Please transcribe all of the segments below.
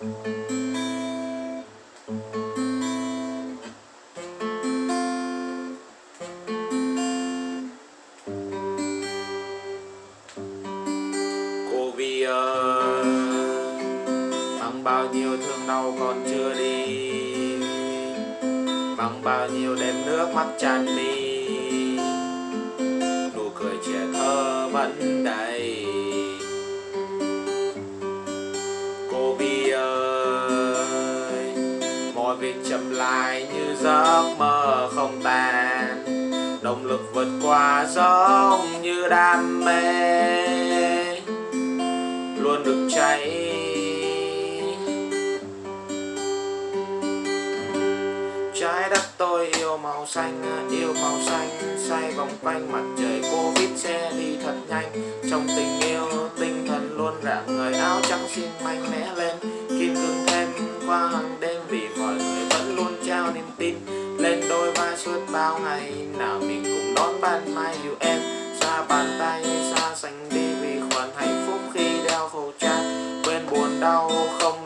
Cô Vi ơi Bằng bao nhiêu thương đau còn chưa đi? Bằng bao nhiêu đêm nước mắt tràn mi Nụ cười trẻ thơ vẫn đầy. Việc chậm lại như giấc mơ không tàn, Động lực vượt qua giống như đam mê Luôn được cháy. Trái đất tôi yêu màu xanh, yêu màu xanh Say vòng quanh mặt trời Covid xe đi thật nhanh. Trong tình yêu, tinh thần luôn rạng người áo trắng xin mạnh mẽ lên Kim cương thêm qua hàng cùng mai yêu em. Xa bàn tay, xa xanh đi vì khoản hạnh phúc khi đeo khẩu trang. Quên buồn đau không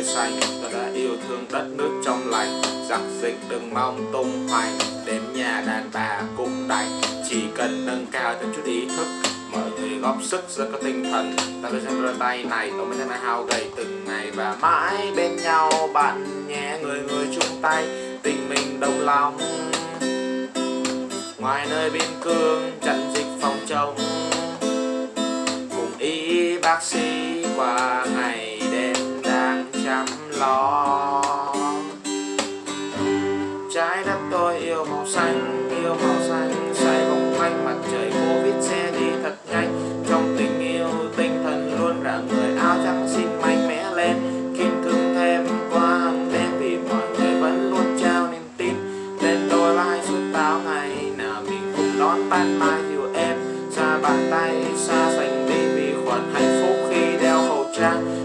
tươi xanh ta đã yêu thương đất nước trong lành. Giặc dịch đừng mong tung hoành đến nhà đàn bà cũng đành. Chỉ cần nâng cao thêm chút ý thức mọi người góp sức rất có tinh thần. Ta sẽ xem đôi tay này, tôi mới thấy hao gầy từng ngày. Và mãi bên nhau, bạn nhé, người người chung tay. Tình mình đồng lòng, ngoài nơi biên cương, trận dịch phòng chống. Cùng y bác sĩ qua ngày lo. Trái đất tôi yêu màu xanh, yêu màu xanh xoay vòng quanh mặt trời covid xe đi thật nhanh. Trong tình yêu, tinh thần luôn rạng người áo trắng xinh mạnh mẽ lên. Kim cương thêm qua hàng đêm vì mọi người vẫn luôn trao niềm tin. Lên đôi vai suốt bao ngày, nào mình cùng đón ban mai yêu em. Xa bàn tay, xa xanh đi vì khoản hạnh phúc khi đeo khẩu trang.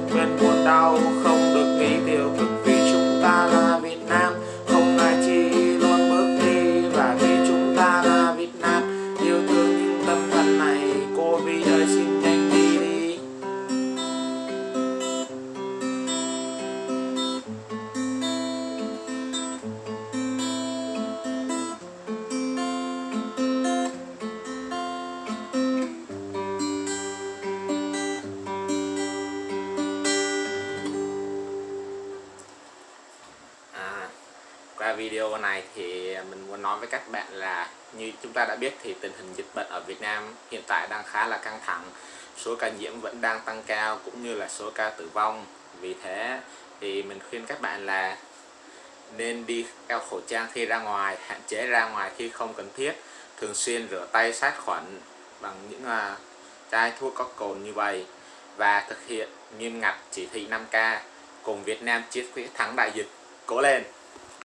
Và video này thì mình muốn nói với các bạn là như chúng ta đã biết thì tình hình dịch bệnh ở Việt Nam hiện tại đang khá là căng thẳng. Số ca nhiễm vẫn đang tăng cao cũng như là số ca tử vong. Vì thế thì mình khuyên các bạn là nên đi đeo khẩu trang khi ra ngoài hạn chế ra ngoài khi không cần thiết. Thường xuyên rửa tay sát khuẩn bằng những uh, chai thuốc có cồn như vậy và thực hiện nghiêm ngặt chỉ thị 5K cùng Việt Nam chiến quyết thắng đại dịch cố lên!